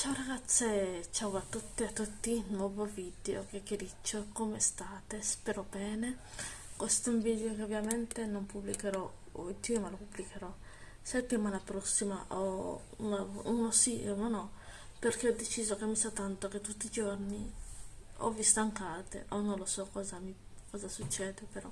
Ciao ragazze, ciao a tutte e a tutti, nuovo video, che chiacchiericcio, come state? Spero bene. Questo è un video che ovviamente non pubblicherò oggi, ma lo pubblicherò settimana prossima, o uno, uno sì e uno no, perché ho deciso che mi sa tanto che tutti i giorni o vi stancate o non lo so cosa, mi, cosa succede, però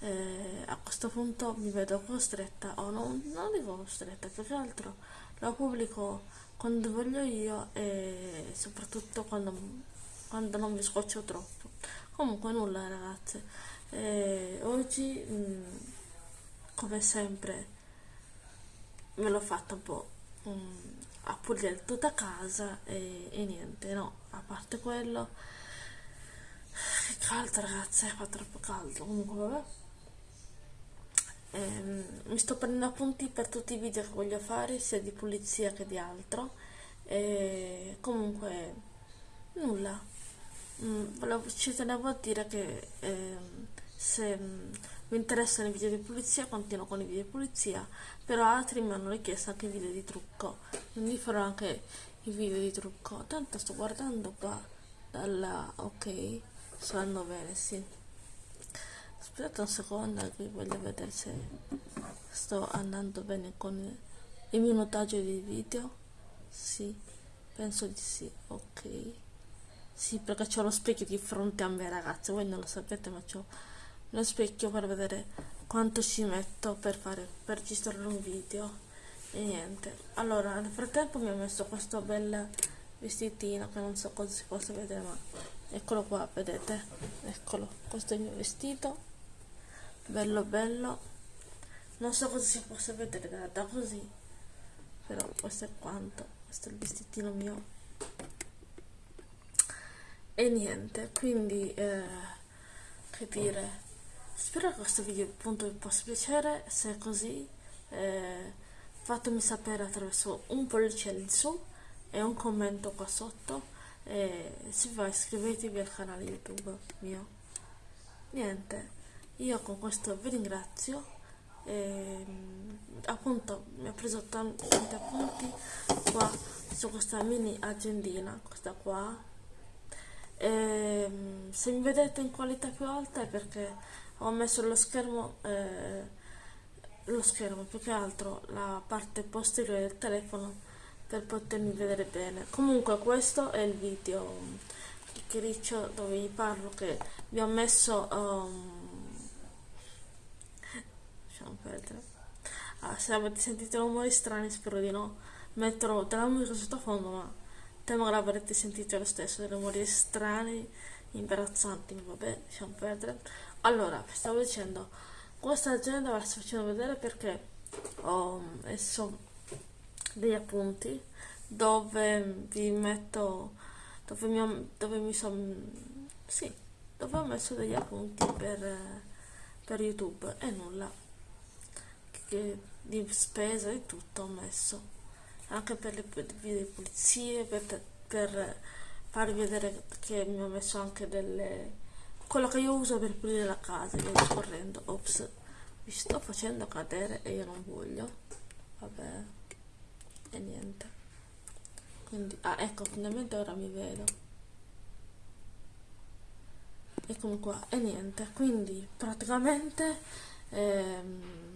eh, a questo punto mi vedo costretta, o non, non dico costretta, più che altro lo pubblico quando voglio io e soprattutto quando, quando non mi scoccio troppo. Comunque nulla ragazze, e oggi mm, come sempre me l'ho fatta un po' mm, a pulire tutta casa e, e, niente, no, a parte quello, che caldo ragazze, fa troppo caldo, comunque vabbè. Ehm, mi sto prendendo appunti per tutti i video che voglio fare, sia di pulizia che di altro. E comunque, nulla. Mm, ci tenevo a dire che eh, se mm, vi interessano i video di pulizia, continuo con i video di pulizia, però altri mi hanno richiesto anche i video di trucco, quindi farò anche i video di trucco. Tanto sto guardando qua dalla... ok, sto andando bene, sì. Aspettate un secondo che voglio vedere se sto andando bene con il minutaggio dei video. Sì, penso di sì, ok. Sì, perché ho lo specchio di fronte a me ragazzi, voi non lo sapete ma ho lo specchio per vedere quanto ci metto per, fare, per registrare un video e niente. Allora, nel frattempo mi ho messo questo bel vestitino che non so cosa si possa vedere ma eccolo qua, vedete? Eccolo, questo è il mio vestito bello bello. Non so cosa si possa vedere da, da così però questo è quanto questo è il vestitino mio. E niente quindi eh, che dire. Spero che questo video appunto vi possa piacere se è così eh, fatemi sapere attraverso un pollice in su e un commento qua sotto. E se va iscrivetevi al canale youtube mio. Niente io con questo vi ringrazio. E, appunto mi ho preso tanti appunti qua su questa mini agendina questa qua. E, se mi vedete in qualità più alta è perché ho messo lo schermo eh, lo schermo più che altro la parte posteriore del telefono per potermi vedere bene. Comunque questo è il video chiacchiericcio dove vi parlo che vi ho messo um, lasciamo perdere ah, se avete sentito rumori strani spero di no. Metterò della musica sottofondo ma temo che l'avrete sentito lo stesso dei rumori strani imbarazzanti vabbè lasciamo perdere allora stavo dicendo questa agenda ve la sto facendo vedere perché ho messo degli appunti dove vi metto dove mi, dove mi sono sì dove ho messo degli appunti per, per youtube e nulla che di spesa e tutto ho messo anche per le di pulizie per, per farvi vedere che mi ho messo anche delle quello che io uso per pulire la casa via discorrendo ops mi sto facendo cadere e io non voglio vabbè e niente. Quindi ah ecco finalmente ora mi vedo. Eccomi qua e niente quindi praticamente ehm,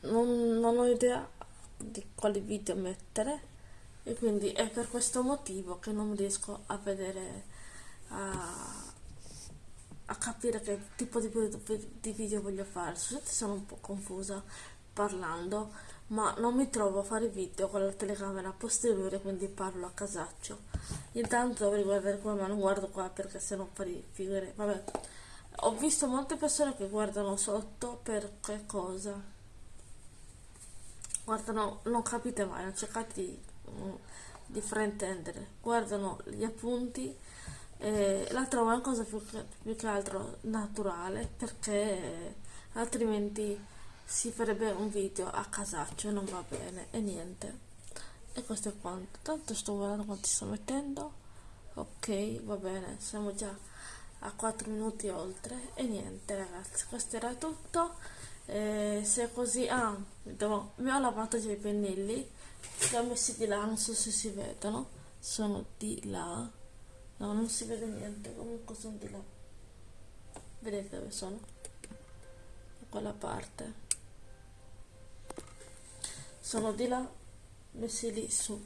non, non ho idea di quali video mettere e quindi è per questo motivo che non riesco a vedere a, a capire che tipo di, di video voglio fare. Scusate sono un po' confusa parlando ma non mi trovo a fare video con la telecamera posteriore quindi parlo a casaccio. Intanto dovrei guardare qua ma non guardo qua perché se no fare figure vabbè. Ho visto molte persone che guardano sotto per che cosa guardano, non capite mai, non cercate di, mm, di fraintendere, guardano gli appunti e la trovo una cosa più che, più che altro naturale perché altrimenti si farebbe un video a casaccio e non va bene e niente. E questo è quanto. Tanto sto guardando quanti sto mettendo. Ok va bene siamo già a 4 minuti oltre. E niente ragazzi questo era tutto eh, se così ah, devo, mi ho lavato già i pennelli li ho messi di là non so se si vedono sono di là. No non si vede niente comunque sono di là. Vedete dove sono? Da quella parte. Sono di là messi lì su.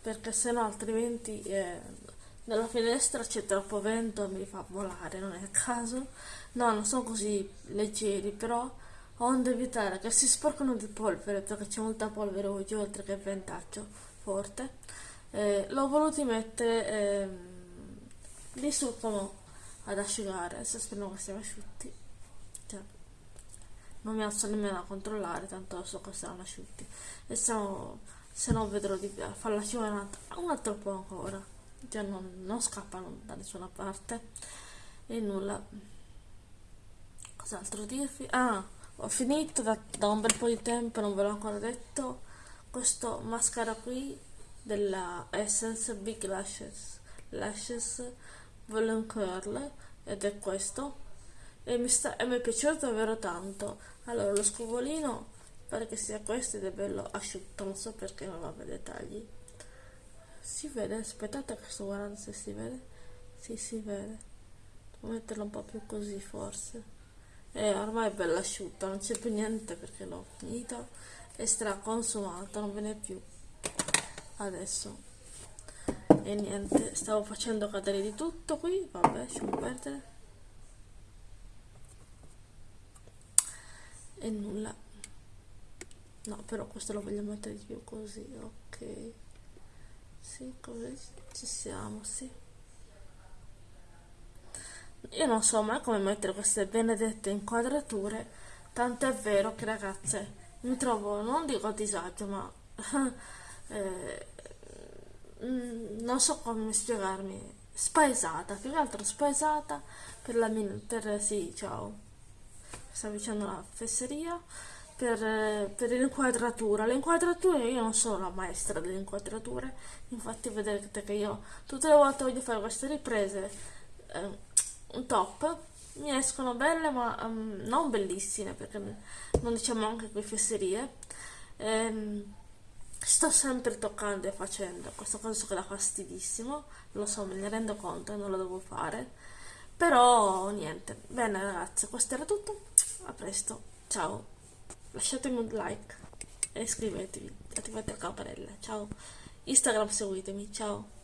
Perché se no altrimenti eh, nella finestra c'è troppo vento mi fa volare non è il caso. No non sono così leggeri però onde evitare che si sporcano di polvere perché c'è molta polvere oggi oltre che ventaggio forte. Eh, l'ho voluto mettere eh, lì su come ad asciugare adesso speriamo che siano asciutti. Cioè, non mi alzo nemmeno a controllare tanto so che saranno asciutti. E se no, se no vedrò di farla altro, un altro po' ancora cioè non, non scappano da nessuna parte. E nulla. Cos'altro dirvi? Ah ho finito da, da, un bel po' di tempo non ve l'ho ancora detto. Questo mascara qui della Essence Big Lashes Lashes Volume Curl ed è questo. E mi, sta, e mi è piaciuto davvero tanto. Allora lo scovolino pare che sia questo ed è bello asciutto non so perché non aveva dettagli si vede aspettate che sto guardando se si vede. Sì si vede. Devo metterlo un po' più così forse. E eh, ormai è bella asciutta non c'è più niente perché l'ho finito è straconsumato non ve ne è più. Adesso. E niente stavo facendo cadere di tutto qui. Vabbè lasciamo perdere. E nulla. No però questo lo voglio mettere di più così ok sì così ci siamo sì. Io non so mai come mettere queste benedette inquadrature, tanto è vero che ragazze mi trovo, non dico a disagio, ma eh, mm, non so come spiegarmi, spaesata, più che altro spaesata per la mia, per, sì, ciao, sta vicino la fesseria, per, per l'inquadratura. Le inquadrature, io non sono la maestra delle inquadrature, infatti vedete che io tutte le volte voglio fare queste riprese. Eh, un top. Mi escono belle ma um, non bellissime perché non diciamo anche qui fesserie. Ehm, sto sempre toccando e facendo. Questa cosa so che dà fastidissimo lo so me ne rendo conto non lo devo fare. Però niente. Bene ragazzi questo era tutto. A presto. Ciao lasciatemi un like e iscrivetevi. Attivate la campanella. Ciao. Instagram seguitemi. Ciao